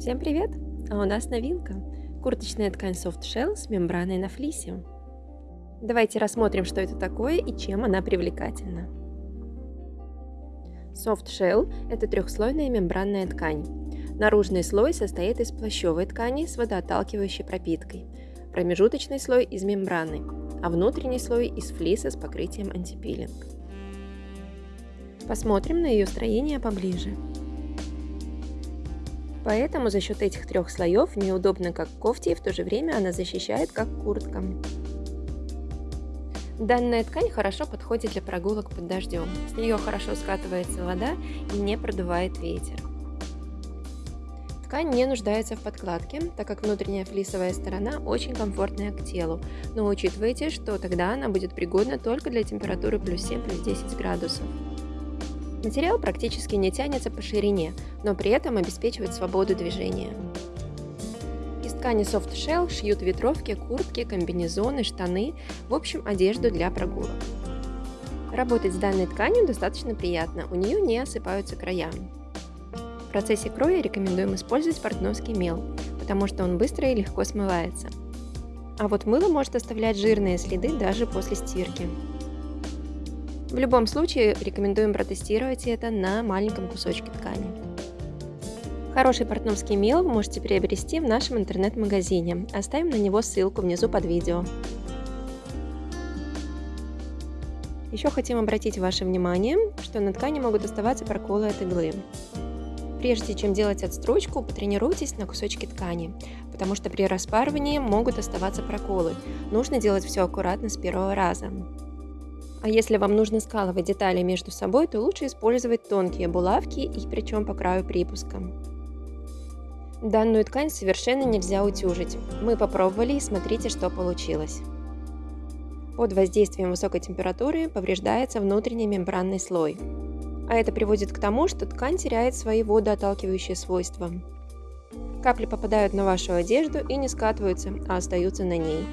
Всем привет! А у нас новинка. Курточная ткань Soft Shell с мембраной на флисе. Давайте рассмотрим, что это такое и чем она привлекательна. Soft Shell – это трехслойная мембранная ткань. Наружный слой состоит из плащевой ткани с водоотталкивающей пропиткой, промежуточный слой из мембраны, а внутренний слой из флиса с покрытием антипилинг. Посмотрим на ее строение поближе. Поэтому за счет этих трех слоев неудобно как кофте и в то же время она защищает как куртка. Данная ткань хорошо подходит для прогулок под дождем. С нее хорошо скатывается вода и не продувает ветер. Ткань не нуждается в подкладке, так как внутренняя флисовая сторона очень комфортная к телу, но учитывайте, что тогда она будет пригодна только для температуры плюс 7 плюс 10 градусов. Материал практически не тянется по ширине, но при этом обеспечивает свободу движения. Из ткани Soft Shell шьют ветровки, куртки, комбинезоны, штаны, в общем одежду для прогулок. Работать с данной тканью достаточно приятно, у нее не осыпаются края. В процессе кроя рекомендуем использовать портновский мел, потому что он быстро и легко смывается. А вот мыло может оставлять жирные следы даже после стирки. В любом случае рекомендуем протестировать это на маленьком кусочке ткани. Хороший портновский мел вы можете приобрести в нашем интернет-магазине. Оставим на него ссылку внизу под видео. Еще хотим обратить ваше внимание, что на ткани могут оставаться проколы от иглы. Прежде чем делать отстрочку, потренируйтесь на кусочке ткани, потому что при распарывании могут оставаться проколы. Нужно делать все аккуратно с первого раза. А если вам нужно скалывать детали между собой, то лучше использовать тонкие булавки и причем по краю припуска. Данную ткань совершенно нельзя утюжить. Мы попробовали и смотрите, что получилось. Под воздействием высокой температуры повреждается внутренний мембранный слой. А это приводит к тому, что ткань теряет свои водоотталкивающие свойства. Капли попадают на вашу одежду и не скатываются, а остаются на ней.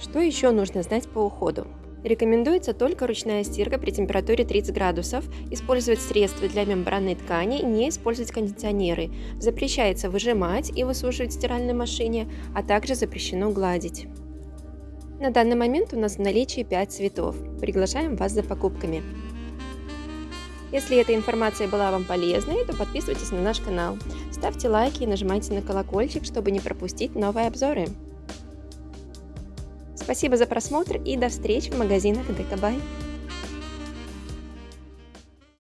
Что еще нужно знать по уходу? Рекомендуется только ручная стирка при температуре 30 градусов, использовать средства для мембранной ткани, не использовать кондиционеры. Запрещается выжимать и высушивать в стиральной машине, а также запрещено гладить. На данный момент у нас в наличии 5 цветов. Приглашаем вас за покупками. Если эта информация была вам полезной, то подписывайтесь на наш канал, ставьте лайки и нажимайте на колокольчик, чтобы не пропустить новые обзоры. Спасибо за просмотр и до встречи в магазинах Декабай.